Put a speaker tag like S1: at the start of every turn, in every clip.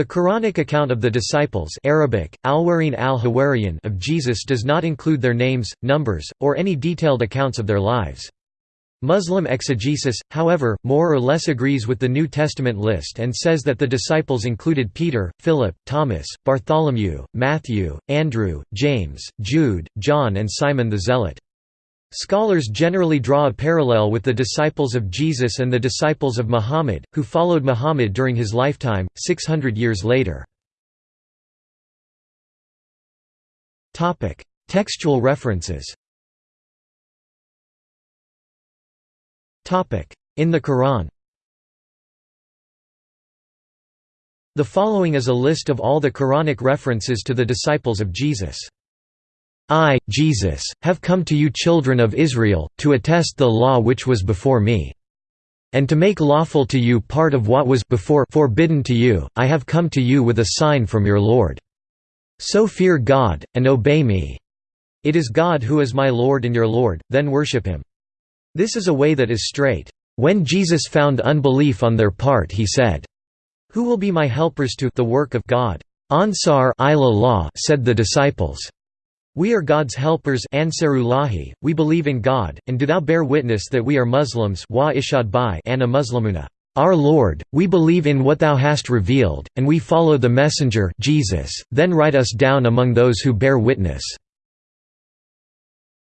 S1: The Quranic account of the disciples Arabic, al al of Jesus does not include their names, numbers, or any detailed accounts of their lives. Muslim exegesis, however, more or less agrees with the New Testament list and says that the disciples included Peter, Philip, Thomas, Bartholomew, Matthew, Andrew, James, Jude, John and Simon the Zealot. Scholars generally draw a parallel with the disciples of Jesus and the disciples of Muhammad, who followed Muhammad during his lifetime, 600 years later. Textual references In the Quran The following is a list of all the Quranic references to the disciples of Jesus. I, Jesus, have come to you children of Israel, to attest the law which was before me. And to make lawful to you part of what was before forbidden to you, I have come to you with a sign from your Lord. So fear God, and obey me. It is God who is my Lord and your Lord, then worship him. This is a way that is straight. When Jesus found unbelief on their part he said, Who will be my helpers to the work of God? Ansar said the disciples. We are God's helpers Ansarulahi, we believe in God, and do thou bear witness that we are Muslims wa ishad by Anna Muslimuna. Our Lord, we believe in what Thou hast revealed, and we follow the Messenger Jesus, then write us down among those who bear witness.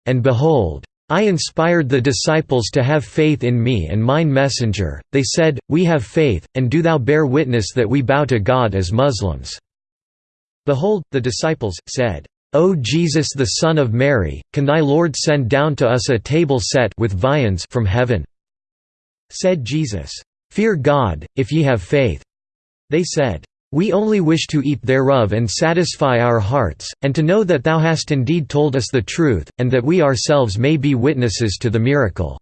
S1: And behold, I inspired the disciples to have faith in me and mine messenger, they said, We have faith, and do thou bear witness that we bow to God as Muslims." Behold, the disciples, said, O Jesus the Son of Mary, can thy Lord send down to us a table set with viands from heaven?" Said Jesus, "'Fear God, if ye have faith.' They said, "'We only wish to eat thereof and satisfy our hearts, and to know that thou hast indeed told us the truth, and that we ourselves may be witnesses to the miracle."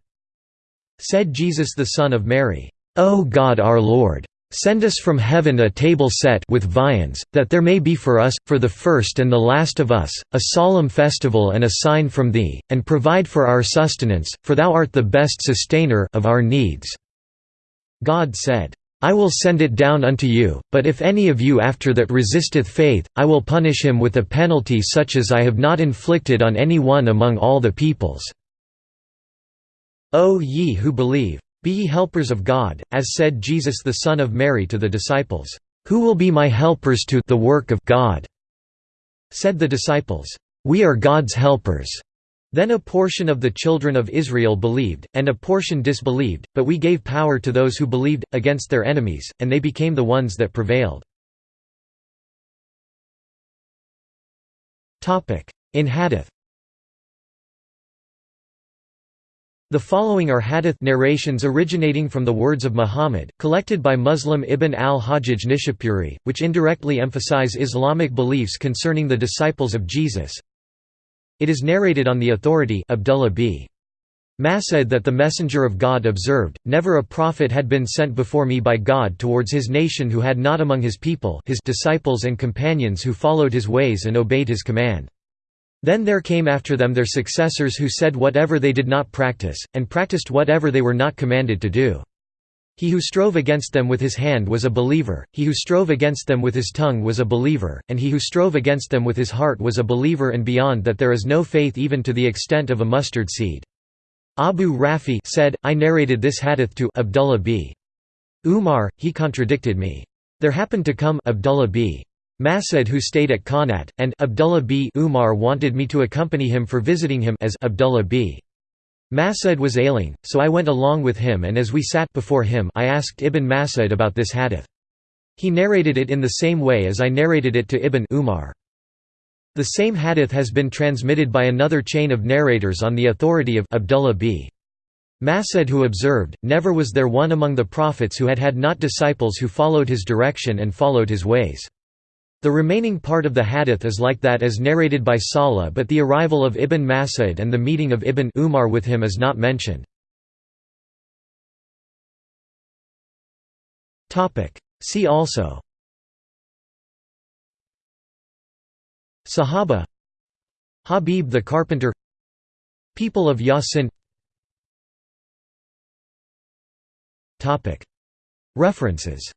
S1: Said Jesus the Son of Mary, O God our Lord! Send us from heaven a table set with viands, that there may be for us, for the first and the last of us, a solemn festival and a sign from thee, and provide for our sustenance, for thou art the best sustainer of our needs." God said, I will send it down unto you, but if any of you after that resisteth faith, I will punish him with a penalty such as I have not inflicted on any one among all the peoples. O ye who believe! Be ye helpers of God, as said Jesus the Son of Mary to the disciples, "'Who will be my helpers to the work of God?' Said the disciples, "'We are God's helpers.' Then a portion of the children of Israel believed, and a portion disbelieved, but we gave power to those who believed, against their enemies, and they became the ones that prevailed. In Hadith The following are hadith narrations originating from the words of Muhammad, collected by Muslim Ibn al-Hajjaj Nishapuri, which indirectly emphasize Islamic beliefs concerning the disciples of Jesus. It is narrated on the authority Abdullah b. Mas'ud that the Messenger of God observed, Never a prophet had been sent before me by God towards his nation who had not among his people his disciples and companions who followed his ways and obeyed his command. Then there came after them their successors who said whatever they did not practice, and practiced whatever they were not commanded to do. He who strove against them with his hand was a believer, he who strove against them with his tongue was a believer, and he who strove against them with his heart was a believer and beyond that there is no faith even to the extent of a mustard seed. Abu Rafi said, I narrated this hadith to Abdullah b. Umar, he contradicted me. There happened to come Abdullah b. Mas'ud who stayed at Qanat, and Abdullah b. Umar wanted me to accompany him for visiting him as Abdullah b. Mas'ud was ailing, so I went along with him and as we sat before him I asked Ibn Mas'ud about this hadith. He narrated it in the same way as I narrated it to Ibn Umar. The same hadith has been transmitted by another chain of narrators on the authority of Abdullah b. Mas'ud who observed, Never was there one among the prophets who had had not disciples who followed his direction and followed his ways. The remaining part of the hadith is like that as narrated by Salah but the arrival of Ibn Mas'ud and the meeting of Ibn Umar with him is not mentioned. See also. Sahaba. Habib the Carpenter. People of Yasin. References